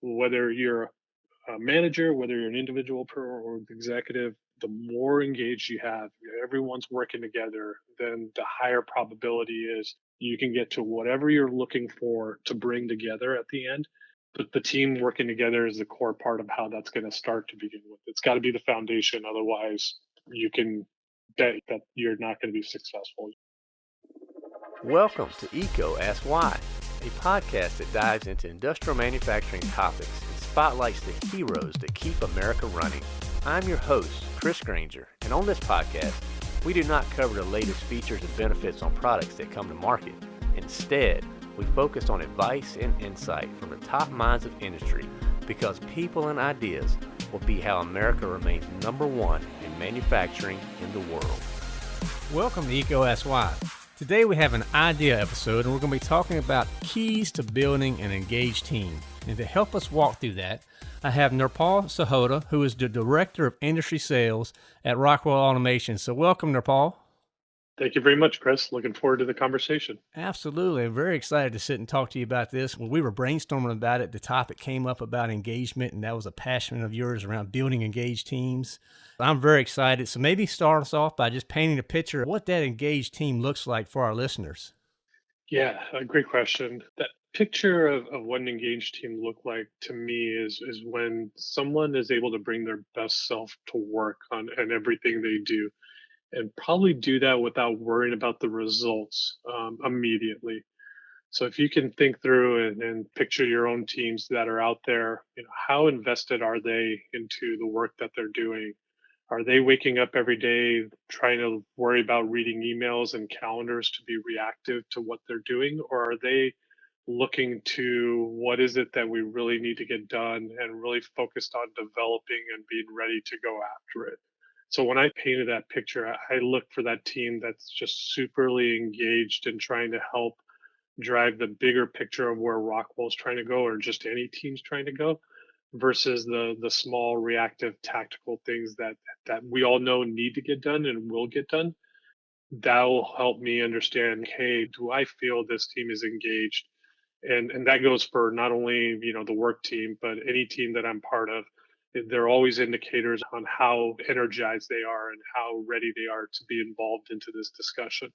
whether you're a manager, whether you're an individual or executive, the more engaged you have, everyone's working together, then the higher probability is you can get to whatever you're looking for to bring together at the end. But the team working together is the core part of how that's going to start to begin with. It's got to be the foundation. Otherwise, you can bet that you're not going to be successful. Welcome to EECO Ask Why, a podcast that dives into industrial manufacturing topics and spotlights the heroes that keep America running. I'm your host, Chris Granger, and on this podcast, we do not cover the latest features and benefits on products that come to market. Instead, we focus on advice and insight from the top minds of industry because people and ideas will be how America remains number one in manufacturing in the world. Welcome to Why. Today we have an idea episode and we're going to be talking about keys to building an engaged team. And to help us walk through that, I have Nirpal Sahota, who is the Director of Industry Sales at Rockwell Automation. So welcome, Nirpal. Thank you very much, Chris. Looking forward to the conversation. Absolutely. I'm very excited to sit and talk to you about this. When we were brainstorming about it, the topic came up about engagement, and that was a passion of yours around building engaged teams. I'm very excited. So maybe start us off by just painting a picture of what that engaged team looks like for our listeners. Yeah, a great question. That picture of, of what an engaged team look like to me is is when someone is able to bring their best self to work on and everything they do and probably do that without worrying about the results um, immediately. So if you can think through and, and, picture your own teams that are out there, you know, how invested are they into the work that they're doing? Are they waking up every day trying to worry about reading emails and calendars to be reactive to what they're doing? Or are they looking to what is it that we really need to get done and really focused on developing and being ready to go after it? So when I painted that picture, I look for that team that's just superly engaged in trying to help drive the bigger picture of where Rockwell's trying to go or just any team's trying to go versus the the small reactive tactical things that that we all know need to get done and will get done. That will help me understand, hey, do I feel this team is engaged? And and that goes for not only, you know, the work team, but any team that I'm part of they're always indicators on how energized they are and how ready they are to be involved into this discussion.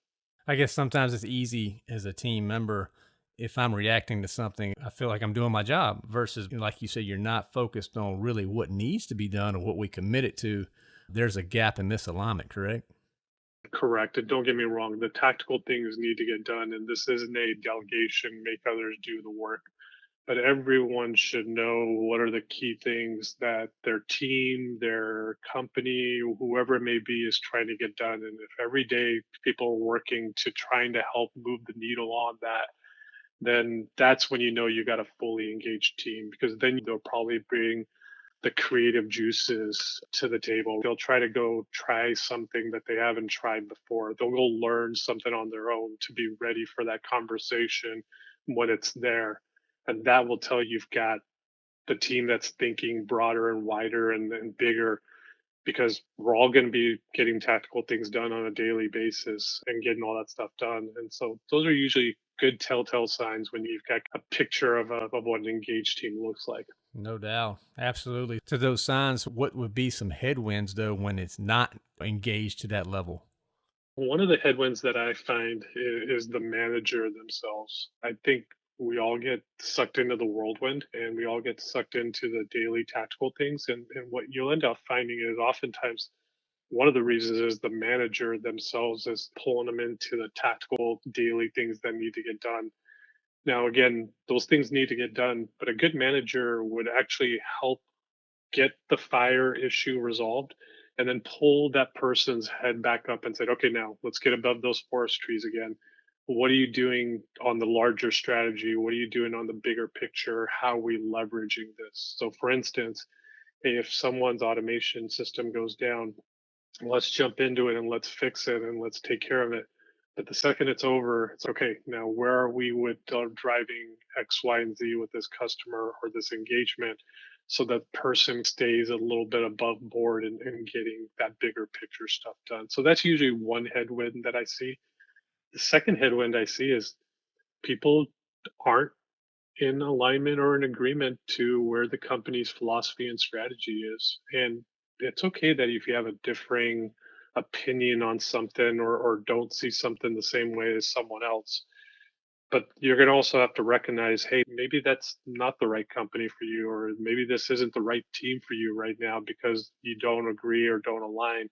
I guess sometimes it's easy as a team member if I'm reacting to something, I feel like I'm doing my job versus like you said you're not focused on really what needs to be done or what we committed to. There's a gap in misalignment, correct? Correct. And don't get me wrong, the tactical things need to get done and this isn't a delegation, make others do the work but everyone should know what are the key things that their team, their company, whoever it may be, is trying to get done. And if every day people are working to trying to help move the needle on that, then that's when you know you got a fully engaged team because then they'll probably bring the creative juices to the table. They'll try to go try something that they haven't tried before. They'll go learn something on their own to be ready for that conversation when it's there and that will tell you've got the team that's thinking broader and wider and, and bigger because we're all going to be getting tactical things done on a daily basis and getting all that stuff done. And so those are usually good telltale signs when you've got a picture of, a, of what an engaged team looks like. No doubt. Absolutely. To those signs, what would be some headwinds though when it's not engaged to that level? One of the headwinds that I find is, is the manager themselves. I think we all get sucked into the whirlwind and we all get sucked into the daily tactical things and, and what you'll end up finding is oftentimes one of the reasons is the manager themselves is pulling them into the tactical daily things that need to get done. Now again those things need to get done but a good manager would actually help get the fire issue resolved and then pull that person's head back up and say okay now let's get above those forest trees again what are you doing on the larger strategy? What are you doing on the bigger picture? How are we leveraging this? So, for instance, if someone's automation system goes down, let's jump into it and let's fix it and let's take care of it. But the second it's over, it's okay. Now, where are we with uh, driving X, Y, and Z with this customer or this engagement so that person stays a little bit above board and, and getting that bigger picture stuff done? So, that's usually one headwind that I see the second headwind I see is people aren't in alignment or in agreement to where the company's philosophy and strategy is. And it's okay that if you have a differing opinion on something or, or don't see something the same way as someone else, but you're going to also have to recognize hey maybe that's not the right company for you or maybe this isn't the right team for you right now because you don't agree or don't align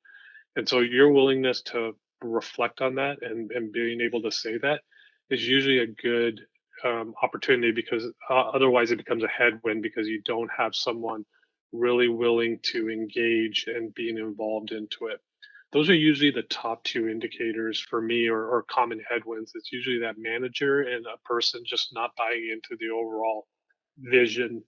and so your willingness to reflect on that and, and being able to say that is usually a good um, opportunity because uh, otherwise it becomes a headwind because you don't have someone really willing to engage and being involved into it those are usually the top two indicators for me or, or common headwinds. It's usually that manager and a person just not buying into the overall vision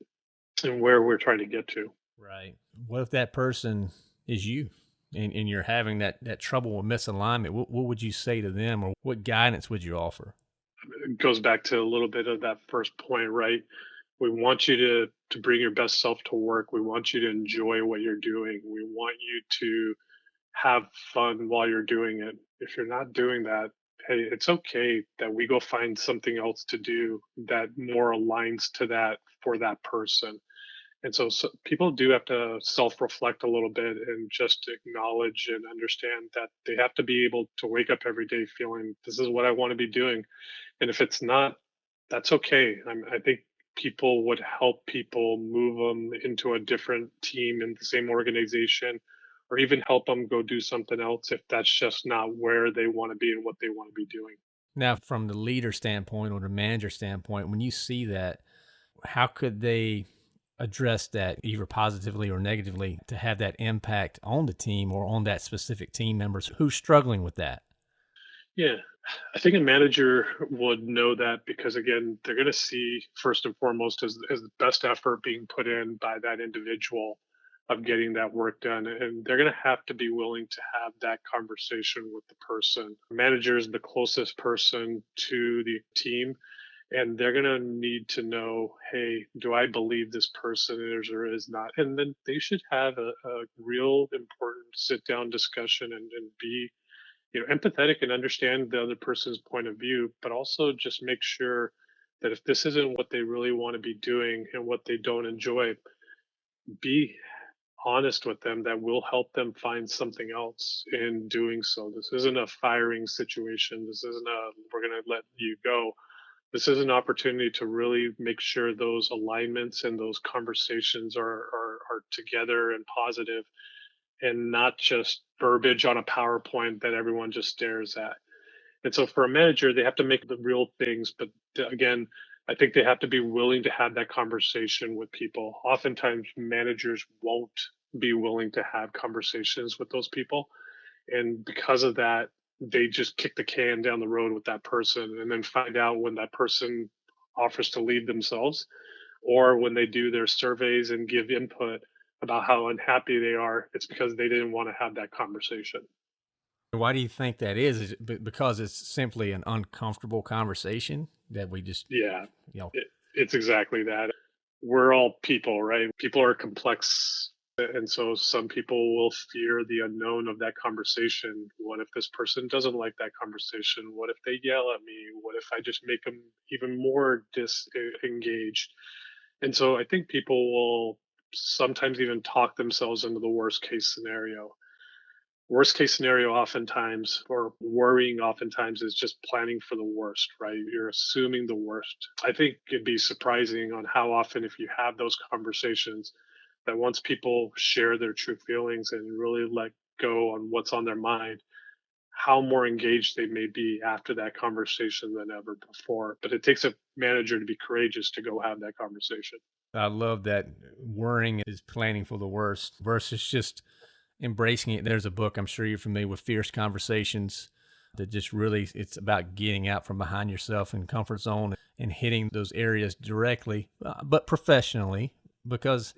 and where we're trying to get to. Right. What if that person is you and, and you're having that, that trouble with misalignment? What, what would you say to them or what guidance would you offer? It goes back to a little bit of that first point, right? We want you to, to bring your best self to work. We want you to enjoy what you're doing. We want you to have fun while you're doing it. If you're not doing that, hey, it's okay that we go find something else to do that more aligns to that for that person. And so, so people do have to self reflect a little bit and just acknowledge and understand that they have to be able to wake up every day feeling this is what I want to be doing. And if it's not, that's okay. I'm, I think people would help people move them into a different team in the same organization or even help them go do something else if that's just not where they want to be and what they want to be doing. Now, from the leader standpoint or the manager standpoint, when you see that, how could they address that either positively or negatively to have that impact on the team or on that specific team members who's struggling with that? Yeah, I think a manager would know that because again, they're going to see first and foremost as, as the best effort being put in by that individual of getting that work done. And they're going to have to be willing to have that conversation with the person. Manager is the closest person to the team. And they're going to need to know, hey, do I believe this person is or is not? And then they should have a, a real important sit down discussion and, and be you know empathetic and understand the other person's point of view but also just make sure that if this isn't what they really want to be doing and what they don't enjoy be honest with them that will help them find something else in doing so. This isn't a firing situation. This isn't a we're going to let you go. This is an opportunity to really make sure those alignments and those conversations are are, are together and positive and not just verbiage on a PowerPoint that everyone just stares at. And so for a manager, they have to make the real things, but again, I think they have to be willing to have that conversation with people. Oftentimes, managers won't be willing to have conversations with those people. And because of that, they just kick the can down the road with that person and then find out when that person offers to leave themselves or when they do their surveys and give input about how unhappy they are, it's because they didn't want to have that conversation. Why do you think that is? Is it because it's simply an uncomfortable conversation that we just yeah, you know, it, it's exactly that. We're all people, right? People are complex and so some people will fear the unknown of that conversation. What if this person doesn't like that conversation? What if they yell at me? What if I just make them even more disengaged? And so I think people will sometimes even talk themselves into the worst case scenario. Worst case scenario, oftentimes, or worrying, oftentimes, is just planning for the worst, right? You're assuming the worst. I think it'd be surprising on how often, if you have those conversations, that once people share their true feelings and really let go on what's on their mind, how more engaged they may be after that conversation than ever before. But it takes a manager to be courageous to go have that conversation. I love that worrying is planning for the worst versus just embracing it. There's a book I'm sure you're familiar with, Fierce Conversations, that just really it's about getting out from behind yourself and comfort zone and hitting those areas directly, uh, but professionally because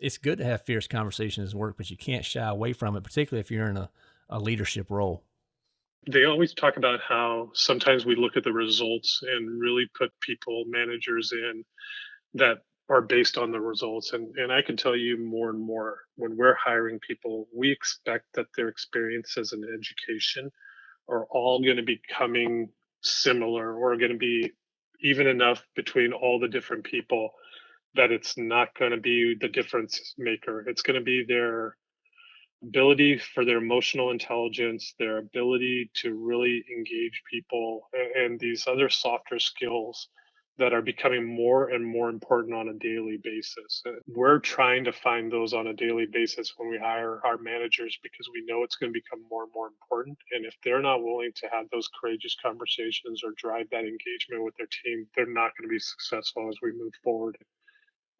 it's, good to have fierce conversations at work, but you can't shy away from it, particularly if you're in a, a leadership role. They always talk about how sometimes we look at the results and really put people, managers in that are based on the results. And, and I can tell you more and more when we're hiring people, we expect that their experiences and education are all going to be coming similar or going to be even enough between all the different people that it's not going to be the difference maker. It's going to be their ability for their emotional intelligence, their ability to really engage people, and these other softer skills that are becoming more and more important on a daily basis. Uh, we're trying to find those on a daily basis when we hire our managers because we know it's going to become more and more important. And if they're not willing to have those courageous conversations or drive that engagement with their team, they're not going to be successful as we move forward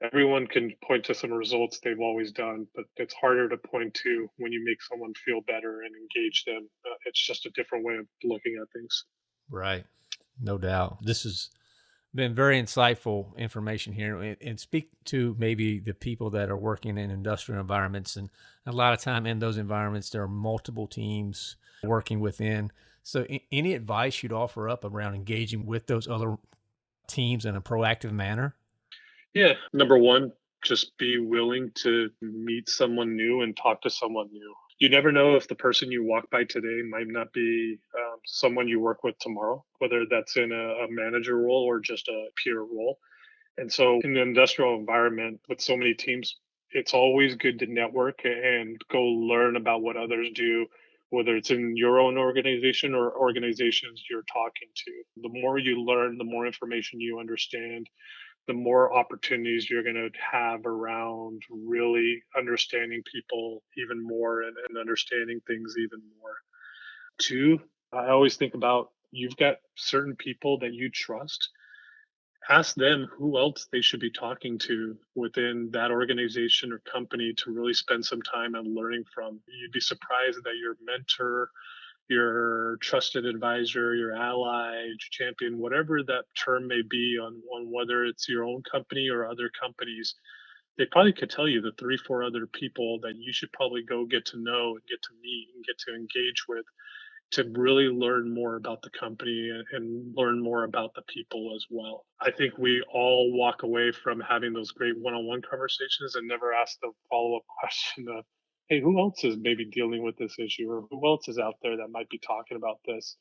everyone can point to some results they've always done, but it's harder to point to when you make someone feel better and engage them. Uh, it's just a different way of looking at things. Right. No doubt. This has been very insightful information here and, and speak to maybe the people that are working in industrial environments. And a lot of time in those environments, there are multiple teams working within. So any advice you'd offer up around engaging with those other teams in a proactive manner? Yeah. Number one, just be willing to meet someone new and talk to someone new. You never know if the person you walk by today might not be um, someone you work with tomorrow, whether that's in a, a manager role or just a peer role. And so, in the industrial environment with so many teams, it's always good to network and go learn about what others do, whether it's in your own organization or organizations you're talking to. The more you learn, the more information you understand, the more opportunities you're going to have around really understanding people even more and, and understanding things even more. Two, I always think about you've got certain people that you trust. Ask them who else they should be talking to within that organization or company to really spend some time and learning from. You'd be surprised that your mentor your trusted advisor, your ally, your champion, whatever that term may be on, on whether it's your own company or other companies, they probably could tell you the three, four other people that you should probably go get to know and get to meet and get to engage with to really learn more about the company and, learn more about the people as well. I think we all walk away from having those great one on one conversations and never ask the follow up question of, hey, who else is maybe dealing with this issue or who else is out there that might be talking about this?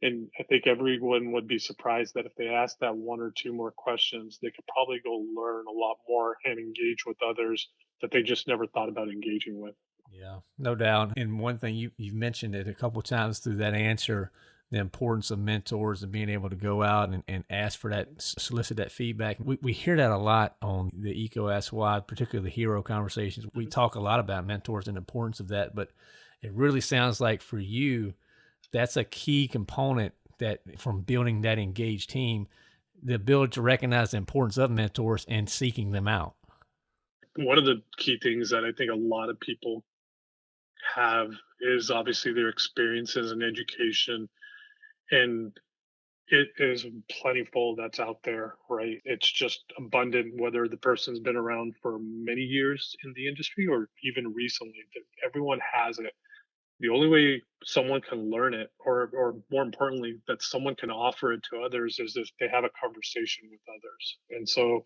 And I think everyone would be surprised that if they asked that one or two more questions, they could probably go learn a lot more and engage with others that they just never thought about engaging with. Yeah, no doubt. And one thing you, you've mentioned it a couple times through that answer the importance of mentors and being able to go out and, and ask for that, solicit that feedback. We, we hear that a lot on the EECO Ask Why, particularly the hero conversations. We mm-hmm. talk a lot about mentors and the importance of that, but it really sounds like for you, that's a key component that from building that engaged team, the ability to recognize the importance of mentors and seeking them out. One of the key things that I think a lot of people have is obviously their experiences and education and it is plentiful that's out there, right? It's just abundant, whether the person's been around for many years in the industry or even recently. that Everyone has it. The only way someone can learn it, or or more importantly, that someone can offer it to others, is if they have a conversation with others. And so,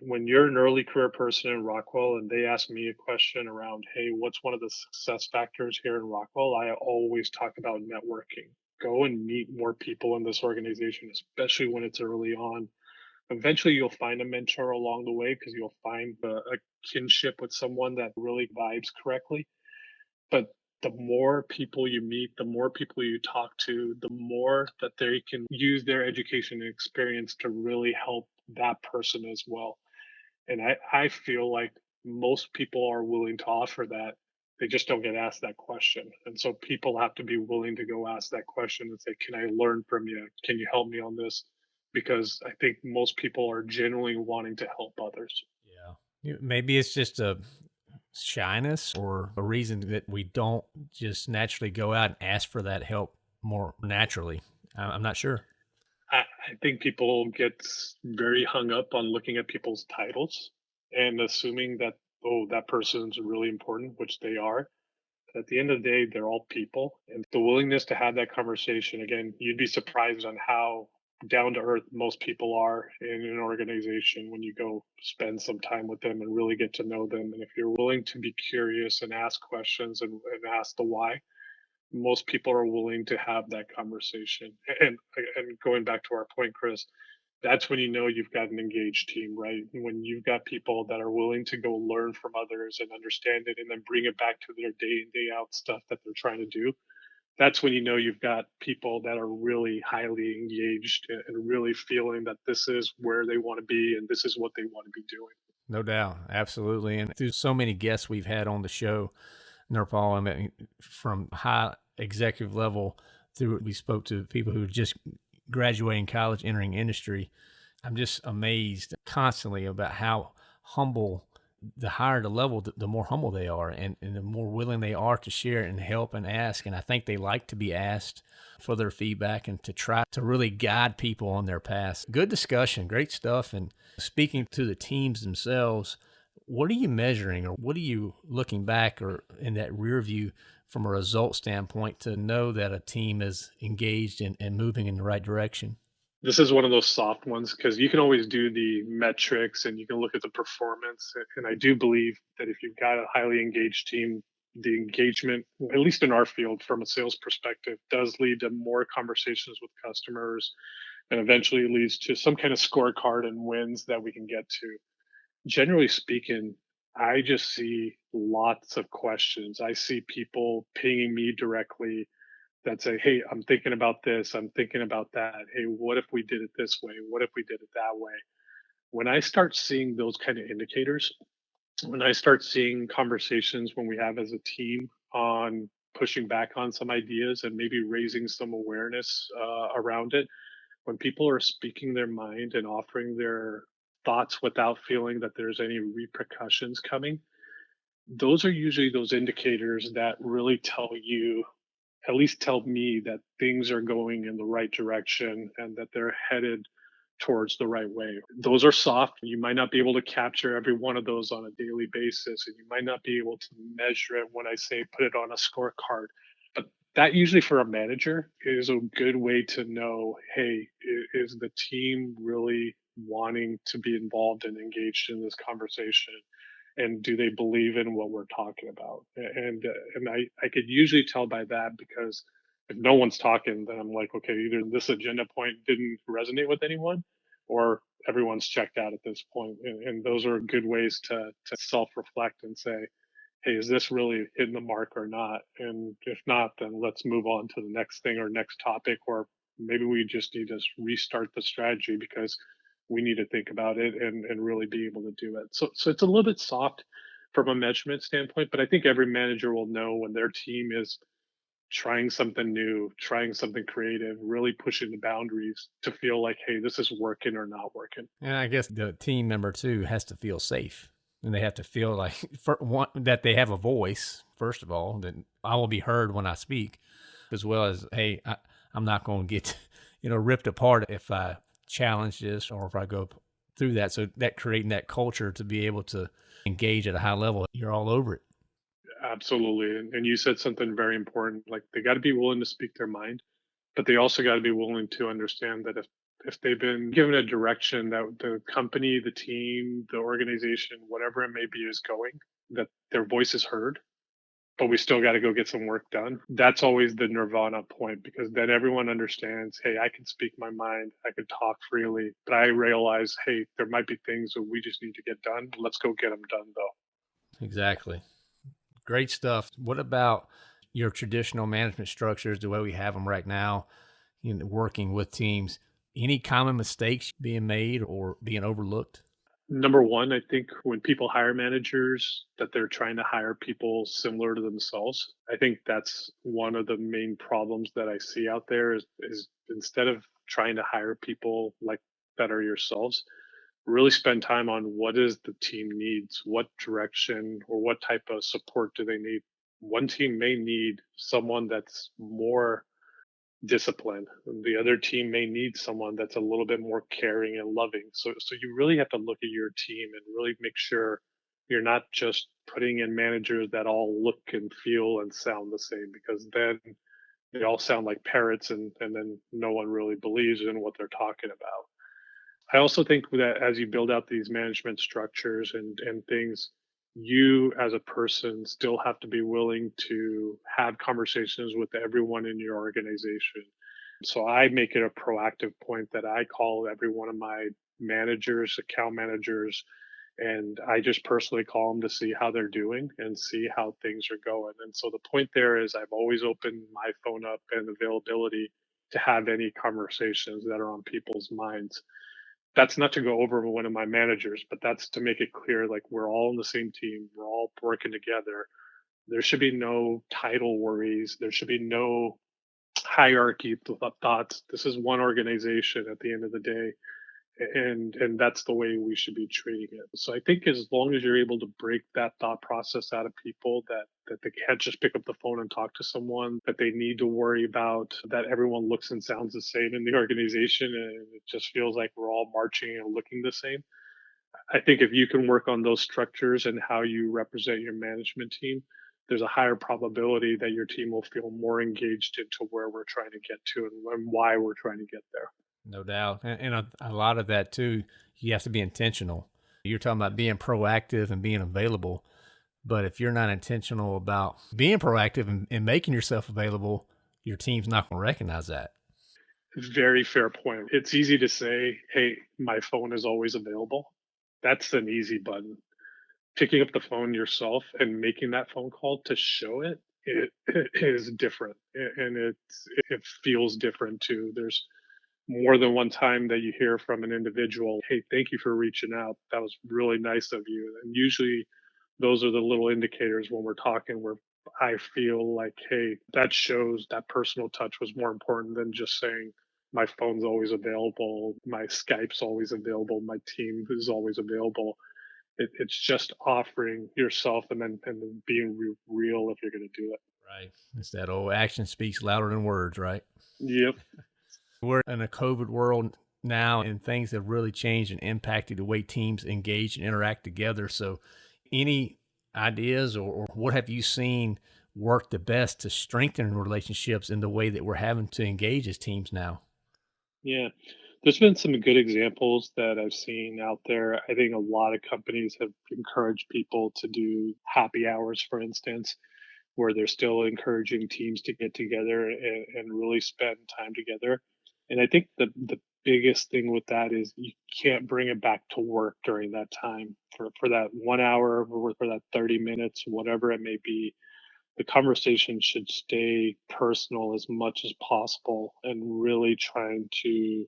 when you're an early career person in Rockwell and they ask me a question around, hey, what's one of the success factors here in Rockwell? I always talk about networking go and meet more people in this organization, especially when it's early on. Eventually, you'll find a mentor along the way because you'll find a, a kinship with someone that really vibes correctly. But the more people you meet, the more people you talk to, the more that they can use their education and experience to really help that person as well. And I, I feel like most people are willing to offer that they just don't get asked that question. And so people have to be willing to go ask that question and say, Can I learn from you? Can you help me on this? Because I think most people are genuinely wanting to help others. Yeah. Maybe it's just a shyness or a reason that we don't just naturally go out and ask for that help more naturally. I'm not sure. I, I think people get very hung up on looking at people's titles and assuming that oh, that person's really important, which they are. At the end of the day, they're all people. And the willingness to have that conversation, again, you'd be surprised on how down to earth most people are in an organization when you go spend some time with them and really get to know them. And if you're willing to be curious and ask questions and, and ask the why, most people are willing to have that conversation. And and going back to our point, Chris, that's when you know you've got an engaged team, right? When you've got people that are willing to go learn from others and understand it and then bring it back to their day in, day out stuff that they're trying to do. That's when you know you've got people that are really highly engaged and really feeling that this is where they want to be and this is what they want to be doing. No doubt. Absolutely. And through so many guests we've had on the show, Nirpal, I mean, from high executive level through, we spoke to people who just graduating college, entering industry. I'm just amazed constantly about how humble the higher the level, the, more humble they are and, and, the more willing they are to share and help and ask. And I think they like to be asked for their feedback and to try to really guide people on their path. Good discussion, great stuff. And speaking to the teams themselves, what are you measuring or what are you looking back or in that rear view from a result standpoint to know that a team is engaged and, and moving in the right direction? This is one of those soft ones because you can always do the metrics and you can look at the performance. And I do believe that if you've got a highly engaged team, the engagement, at least in our field from a sales perspective, does lead to more conversations with customers and eventually leads to some kind of scorecard and wins that we can get to. Generally speaking, I just see lots of questions. I see people pinging me directly that say, Hey, I'm thinking about this. I'm thinking about that. Hey, what if we did it this way? What if we did it that way? When I start seeing those kind of indicators, when I start seeing conversations when we have as a team on pushing back on some ideas and maybe raising some awareness uh, around it, when people are speaking their mind and offering their thoughts without feeling that there's any repercussions coming those are usually those indicators that really tell you at least tell me that things are going in the right direction and that they're headed towards the right way. Those are soft. You might not be able to capture every one of those on a daily basis, and you might not be able to measure it when I say put it on a scorecard. But that usually for a manager is a good way to know hey, is the team really wanting to be involved and engaged in this conversation and do they believe in what we're talking about? And uh, and i i could usually tell by that because if no one's talking then i'm like okay either this agenda point didn't resonate with anyone or everyone's checked out at this point. And, and those are good ways to to self-reflect and say hey is this really hitting the mark or not? And if not then let's move on to the next thing or next topic or maybe we just need to restart the strategy because we need to think about it and, and really be able to do it. So, so it's a little bit soft from a measurement standpoint, but I think every manager will know when their team is trying something new, trying something creative, really pushing the boundaries to feel like, hey, this is working or not working. And I guess the team member too has to feel safe and they have to feel like for one, that they have a voice, first of all, that I will be heard when I speak, as well as, hey, I, I'm not going to get, you know, ripped apart if I challenge this or if I go through that. So that creating that culture to be able to engage at a high level, you're all over it. Absolutely. And, and you said something very important. Like they got to be willing to speak their mind, but they also got to be willing to understand that if if they've been given a direction that the company, the team, the organization, whatever it may be is going, that their voice is heard but we still got to go get some work done. That's always the nirvana point because then everyone understands, hey, I can speak my mind, I can talk freely, but I realize, hey, there might be things that we just need to get done. Let's go get them done though. Exactly. Great stuff. What about your traditional management structures, the way we have them right now, in working with teams? Any common mistakes being made or being overlooked? Number one, I think when people hire managers, that they're trying to hire people similar to themselves. I think that's one of the main problems that I see out there is, is instead of trying to hire people like that are yourselves, really spend time on what is the team needs, what direction or what type of support do they need. One team may need someone that's more discipline. The other team may need someone that's a little bit more caring and loving. So, so you really have to look at your team and really make sure you're not just putting in managers that all look and feel and sound the same because then they all sound like parrots and, and then no one really believes in what they're talking about. I also think that as you build out these management structures and, and things, you as a person still have to be willing to have conversations with everyone in your organization So I make it a proactive point that I call every one of my managers, account managers, and I just personally call them to see how they're doing and see how things are going. And so the point there is I've always opened my phone up and availability to have any conversations that are on people's minds. That's not to go over one of my managers, but that's to make it clear like we're all on the same team, we're all working together. There should be no title worries, there should be no hierarchy thoughts. This is one organization at the end of the day and and that's the way we should be treating it. So i think as long as you're able to break that thought process out of people that that they can't just pick up the phone and talk to someone that they need to worry about that everyone looks and sounds the same in the organization and it just feels like we're all marching and looking the same i think if you can work on those structures and how you represent your management team there's a higher probability that your team will feel more engaged into where we're trying to get to and, why we're trying to get there no doubt. And, and a, a, lot of that too, you have to be intentional. You're talking about being proactive and being available. But if you're not intentional about being proactive and, and making yourself available, your team's not going to recognize that. Very fair point. It's easy to say, hey, my phone is always available. That's an easy button. Picking up the phone yourself and making that phone call to show it, it, it is different and it's, it feels different too. There's more than one time that you hear from an individual, hey, thank you for reaching out. That was really nice of you. And usually those are the little indicators when we're talking where I feel like, hey, that shows that personal touch was more important than just saying, my phone's always available, my Skype's always available, my team is always available. It, it's just offering yourself and then and then being re- real if you're going to do it. Right. It's that old action speaks louder than words, right? Yep. We're in a COVID world now, and things have really changed and impacted the way teams engage and interact together. So, any ideas or, or what have you seen work the best to strengthen relationships in the way that we're having to engage as teams now? Yeah, there's been some good examples that I've seen out there. I think a lot of companies have encouraged people to do happy hours, for instance, where they're still encouraging teams to get together and, and really spend time together. And I think the the biggest thing with that is you can't bring it back to work during that time for, for that one hour or for that 30 minutes, whatever it may be. The conversation should stay personal as much as possible and really trying to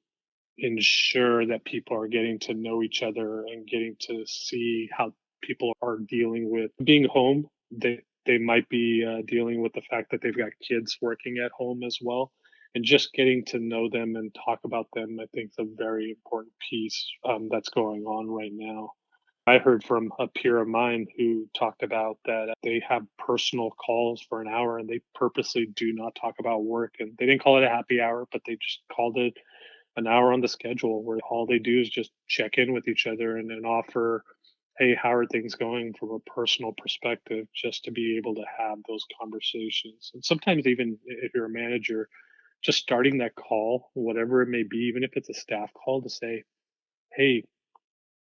ensure that people are getting to know each other and getting to see how people are dealing with being home. They they might be uh, dealing with the fact that they've got kids working at home as well and just getting to know them and talk about them, I think is a very important piece um, that's going on right now. I heard from a peer of mine who talked about that they have personal calls for an hour and they purposely do not talk about work. And they didn't call it a happy hour, but they just called it an hour on the schedule where all they do is just check in with each other and then offer, hey, how are things going from a personal perspective, just to be able to have those conversations. And sometimes, even if you're a manager, just starting that call, whatever it may be, even if it's a staff call to say, hey,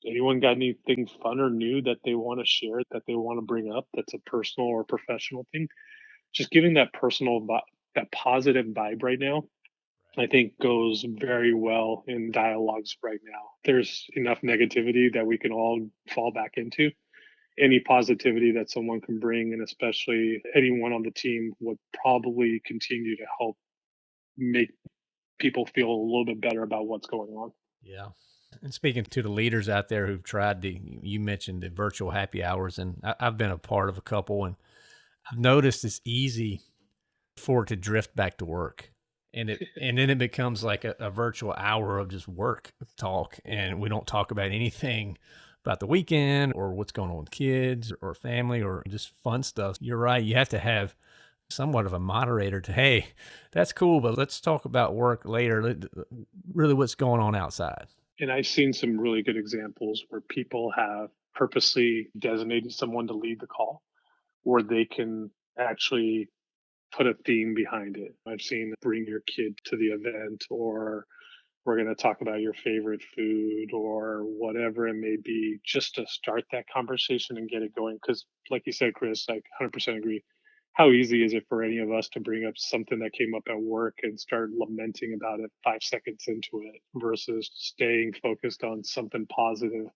anyone got anything fun or new that they want to share, that they want to bring up that's a personal or professional thing? Just giving that personal, that positive vibe right now, I think goes very well in dialogues right now. There's enough negativity that we can all fall back into. Any positivity that someone can bring, and especially anyone on the team, would probably continue to help make people feel a little bit better about what's going on. Yeah. And speaking to the leaders out there who've tried the, you mentioned the virtual happy hours, and I, have been a part of a couple, and I've noticed it's easy for it to drift back to work. And it and then it becomes like a, a virtual hour of just work talk, and we don't talk about anything about the weekend or what's going on with kids or family or just fun stuff. You're right. You have to have somewhat of a moderator to, hey, that's cool, but let's talk about work later. Really, what's going on outside. And I've seen some really good examples where people have purposely designated someone to lead the call, where they can actually put a theme behind it. I've seen bring your kid to the event, or we're going to talk about your favorite food, or whatever it may be, just to start that conversation and get it going. Because, like you said, Chris, I 100% agree how easy is it for any of us to bring up something that came up at work and start lamenting about it five seconds into it versus staying focused on something positive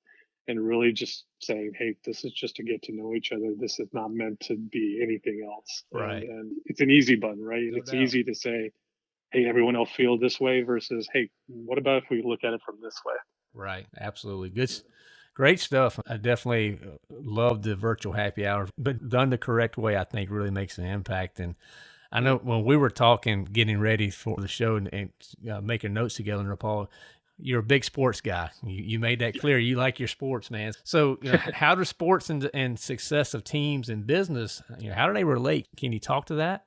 and really just saying, hey, this is just to get to know each other. This is not meant to be anything else. Right. And, and it's an easy button, right? No it's doubt. easy to say, hey, everyone else feel this way versus, hey, what about if we look at it from this way? Right. Absolutely. Good. Great stuff. I definitely uh, love the virtual happy hour, but done the correct way, I think really makes an impact. And I know when we were talking, getting ready for the show and, and uh, making notes together, Nirpal, you're a big sports guy. You, you made that clear. You like your sports, man. So, you know, how do sports and, and success of teams and business, you know, how do they relate? Can you talk to that?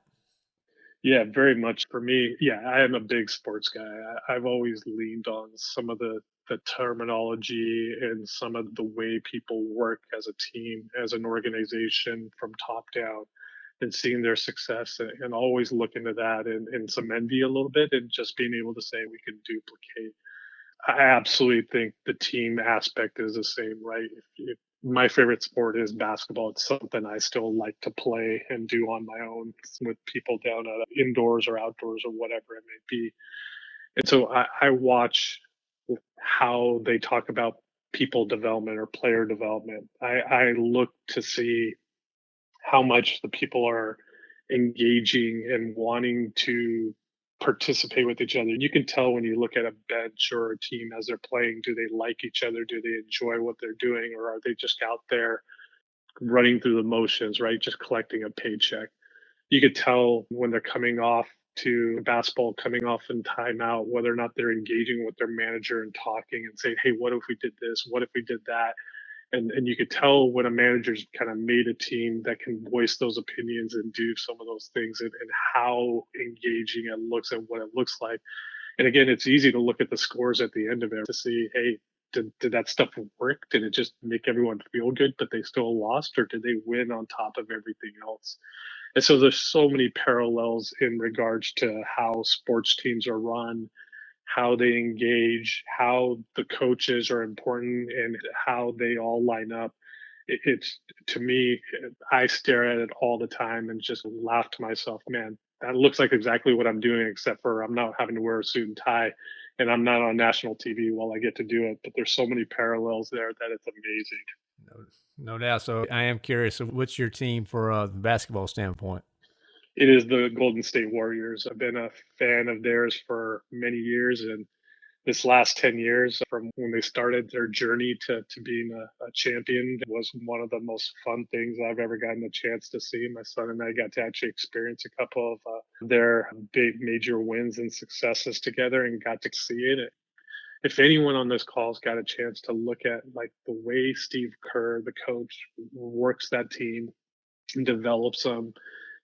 Yeah, very much for me. Yeah, I am a big sports guy. I, I've always leaned on some of the the terminology and some of the way people work as a team, as an organization from top down, and seeing their success and, and always looking to that and, and some envy a little bit and just being able to say we can duplicate. I absolutely think the team aspect is the same, right? If, if my favorite sport is basketball. It's something I still like to play and do on my own with people down at uh, indoors or outdoors or whatever it may be. And so I, I watch how they talk about people development or player development. I, I look to see how much the people are engaging and wanting to participate with each other. You can tell when you look at a bench or a team as they're playing, do they like each other? Do they enjoy what they're doing? Or are they just out there running through the motions, right? Just collecting a paycheck. You could tell when they're coming off to basketball, coming off in timeout, whether or not they're engaging with their manager and talking and saying, hey, what if we did this? What if we did that? And and you could tell when a manager's kind of made a team that can voice those opinions and do some of those things and, and how engaging it looks and what it looks like. And again it's easy to look at the scores at the end of it to see hey did, did that stuff work? Did it just make everyone feel good but they still lost or did they win on top of everything else? And so there's so many parallels in regards to how sports teams are run how they engage, how the coaches are important, and how they all line up. It's to me, I stare at it all the time and just laugh to myself, man, that looks like exactly what I'm doing, except for I'm not having to wear a suit and tie and I'm not on national TV while I get to do it. But there's so many parallels there that it's amazing. No, no doubt. So I am curious. So what's your team for a basketball standpoint? It is the Golden State Warriors. I've been a fan of theirs for many years, and this last 10 years from when they started their journey to, to being a, a, champion was one of the most fun things I've ever gotten a chance to see. My son and I got to actually experience a couple of uh, their big major wins and successes together and got to see it. If anyone on this call's got a chance to look at like the way Steve Kerr, the coach, works that team and develops them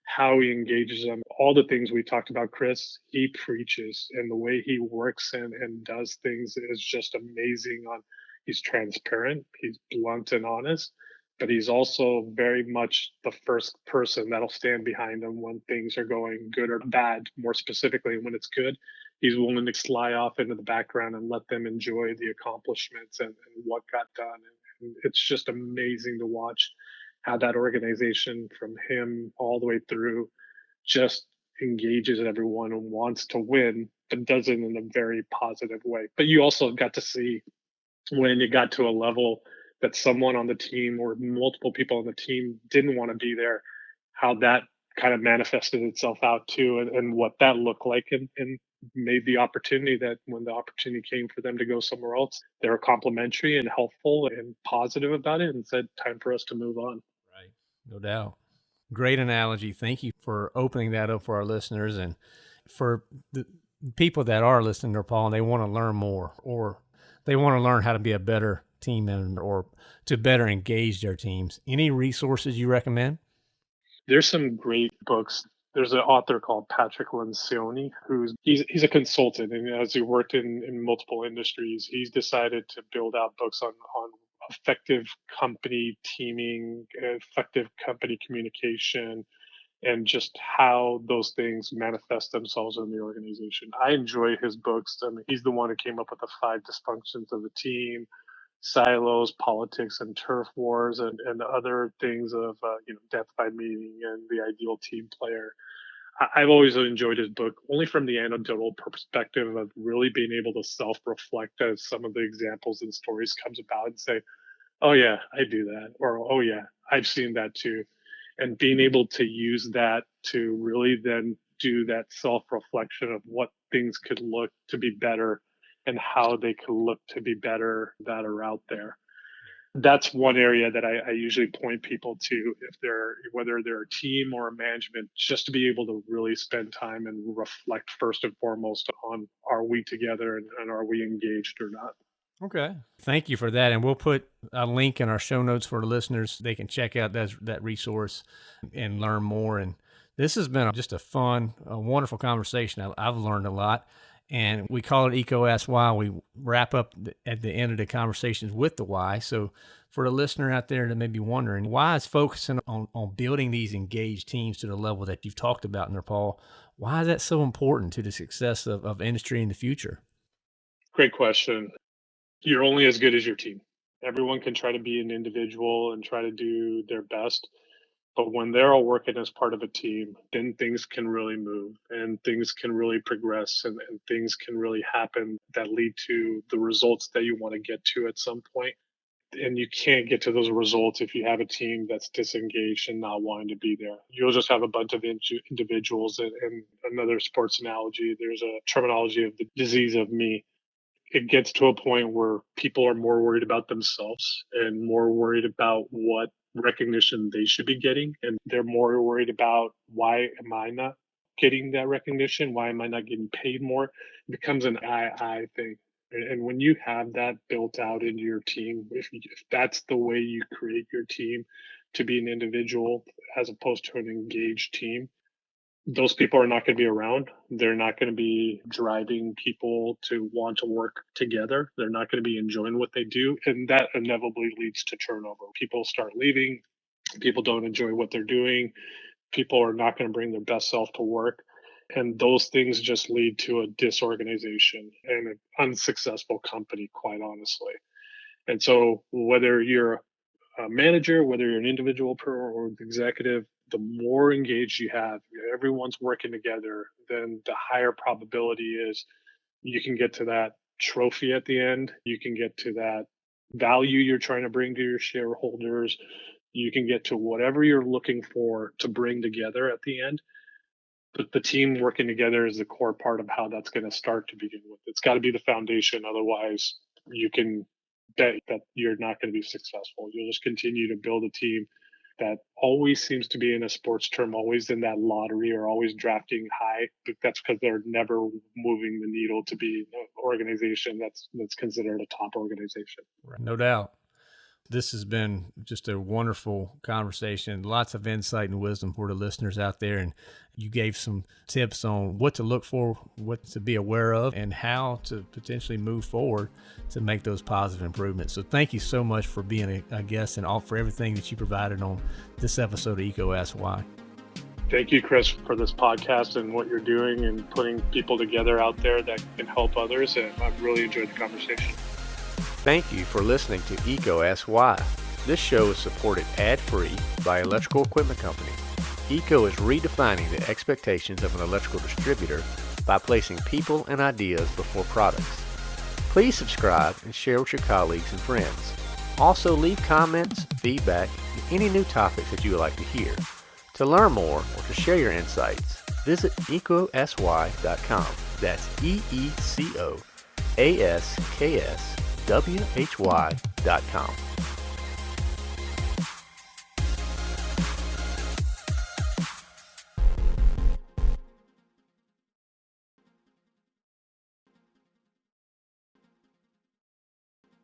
how he engages them, all the things we talked about, Chris, he preaches and the way he works and, and does things is just amazing on he's transparent, he's blunt and honest, but he's also very much the first person that'll stand behind him when things are going good or bad, more specifically when it's good. He's willing to slide off into the background and let them enjoy the accomplishments and, and what got done. And, it's just amazing to watch how that organization from him all the way through just engages everyone and wants to win, but does it in a very positive way. But you also got to see when you got to a level that someone on the team or multiple people on the team didn't want to be there, how that kind of manifested itself out too and, and what that looked like and, and made the opportunity that when the opportunity came for them to go somewhere else, they were complimentary and helpful and positive about it and said, time for us to move on. No doubt. Great analogy. Thank you for opening that up for our listeners and for the people that are listening to Paul and they want to learn more or they want to learn how to be a better team member or to better engage their teams. Any resources you recommend? There's some great books. There's an author called Patrick Lencioni who's he's he's a consultant and as he worked in, in multiple industries, he's decided to build out books on on effective company teaming, effective company communication, and just how those things manifest themselves in the organization. I enjoy his books. I mean, he's the one who came up with the five dysfunctions of a team, silos, politics, and turf wars, and, and other things of uh, you know death by meeting and the ideal team player. I, have always enjoyed his book, only from the anecdotal perspective of really being able to self-reflect as some of the examples and stories comes about and say, "Oh yeah, I do that," or "Oh yeah, I've seen that too," and being mm-hmm. able to use that to really then do that self-reflection of what things could look to be better and how they could look to be better that are out there. That's one area that I, I, usually point people to if they're whether they're a team or a management, just to be able to really spend time and reflect first and foremost on are we together and, and are we engaged or not. Okay. Thank you for that. And we'll put a link in our show notes for the listeners. They can check out that, that resource and learn more. And this has been just a fun, a wonderful conversation. I, I've learned a lot and we call it EECO Ask Why. We wrap up at the end of the conversations with the why. So for a listener out there that may be wondering, why is focusing on, on building these engaged teams to the level that you've talked about, Nirpal, why is that so important to the success of, of industry in the future? Great question. You're only as good as your team. Everyone can try to be an individual and try to do their best but when they're all working as part of a team, then things can really move and things can really progress and, and things can really happen that lead to the results that you want to get to at some point. And you can't get to those results if you have a team that's disengaged and not wanting to be there. You'll just have a bunch of individuals. And, and another sports analogy, there's a terminology of the disease of me it gets to a point where people are more worried about themselves and more worried about what recognition they should be getting and they're more worried about why am i not getting that recognition? Why am i not getting paid more? It becomes an i i thing. And when you have that built out into your team if, if that's the way you create your team to be an individual as opposed to an engaged team those people are not going to be around. They're not going to be driving people to want to work together. They're not going to be enjoying what they do. And that inevitably leads to turnover. People start leaving. People don't enjoy what they're doing. People are not going to bring their best self to work. And those things just lead to a disorganization and an unsuccessful company, quite honestly. And so, whether you're a manager, whether you're an individual or executive, the more engaged you have, everyone's working together, then the higher probability is you can get to that trophy at the end. You can get to that value you're trying to bring to your shareholders. You can get to whatever you're looking for to bring together at the end. But the team working together is the core part of how that's going to start to begin with. It's got to be the foundation. Otherwise, you can bet that you're not going to be successful. You'll just continue to build a team that always seems to be in a sports term, always in that lottery or always drafting high. But that's because they're never moving the needle to be an organization that's that's considered a top organization. No doubt. This has been just a wonderful conversation. Lots of insight and wisdom for the listeners out there. And you gave some tips on what to look for, what to be aware of, and how to potentially move forward to make those positive improvements. So, thank you so much for being a, guest and all for everything that you provided on this episode of EECO Why. Thank you, Chris, for this podcast and what you're doing and putting people together out there that can help others. And I've really enjoyed the conversation. Thank you for listening to EECO Ask Why. This show is supported ad-free by Electrical Equipment Company. EECO is redefining the expectations of an electrical distributor by placing people and ideas before products. Please subscribe and share with your colleagues and friends. Also leave comments, feedback, and any new topics that you would like to hear. To learn more or to share your insights, visit eecoaskwhy.com. That's E-E-C-O A-S-K-S W-H-Y.com.